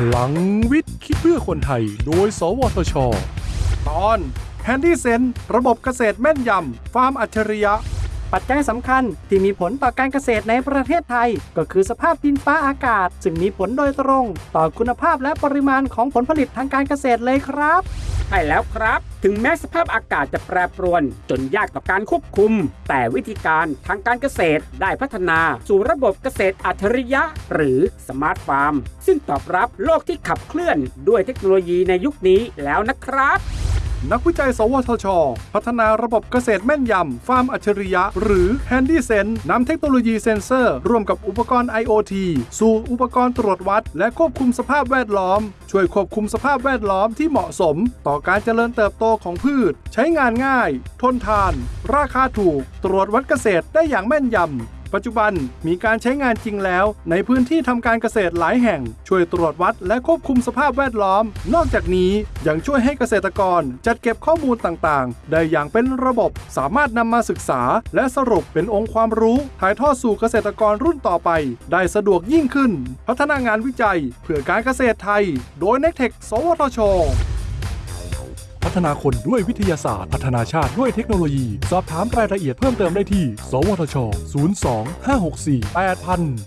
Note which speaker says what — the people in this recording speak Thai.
Speaker 1: พลังวิทย์ คิดเพื่อคนไทย โดย สวทช ตอนแฮนดี้เซนระบบเกษตรแม่นยำ ฟาร์มอัจฉริยะ
Speaker 2: ปัจจัยสำคัญที่มีผลต่อการเกษตรในประเทศไทย ก็คือสภาพดินฟ้าอากาศ ซึ่งมีผลโดยตรง ต่อคุณภาพและปริมาณของผลผลิตทางการเกษตรเลยครับ
Speaker 3: ใช่แล้วครับ ถึงแม้สภาพอากาศจะแปรปรวน จนยากต่อการควบคุม แต่วิธีการทางการเกษตรได้พัฒนา สู่ระบบเกษตรอัจฉริยะ หรือ smart farm ซึ่งตอบรับโลกที่ขับเคลื่อนด้วยเทคโนโลยีในยุคนี้แล้วนะครับ
Speaker 1: นักวิจัย สวทช พัฒนาระบบเกษตรแม่นยำ ฟาร์มอัจฉริยะ หรือ Handy Sense นำเทคโนโลยีเซ็นเซอร์ ร่วมกับอุปกรณ์ IoT สู่อุปกรณ์ตรวจวัด และควบคุมสภาพแวดล้อม ช่วยควบคุมสภาพแวดล้อมที่เหมาะสม ต่อการเจริญเติบโตของพืช ใช้งานง่าย ทนทาน ราคาถูก ตรวจวัดเกษตรได้อย่างแม่นยำ ปัจจุบันมีการใช้งานจริงแล้ว ในพื้นที่ทำการเกษตรหลายแห่ง ช่วยตรวจวัดและควบคุมสภาพแวดล้อม นอกจากนี้ยังช่วยให้เกษตรกรจัดเก็บข้อมูลต่างๆ ได้อย่างเป็นระบบสามารถนำมาศึกษา และสรุปเป็นองค์ความรู้ ถ่ายทอดสู่เกษตรกรรุ่นต่อไป ได้สะดวกยิ่งขึ้น พัฒนางานวิจัย เพื่อการเกษตรไทย โดย n e c t e c h สวทช พัฒนาคนด้วยวิทยาศาสตร์ พัฒนาชาติด้วยเทคโนโลยี สอบถามรายละเอียดเพิ่มเติมได้ที่ สวทช 02 564 8000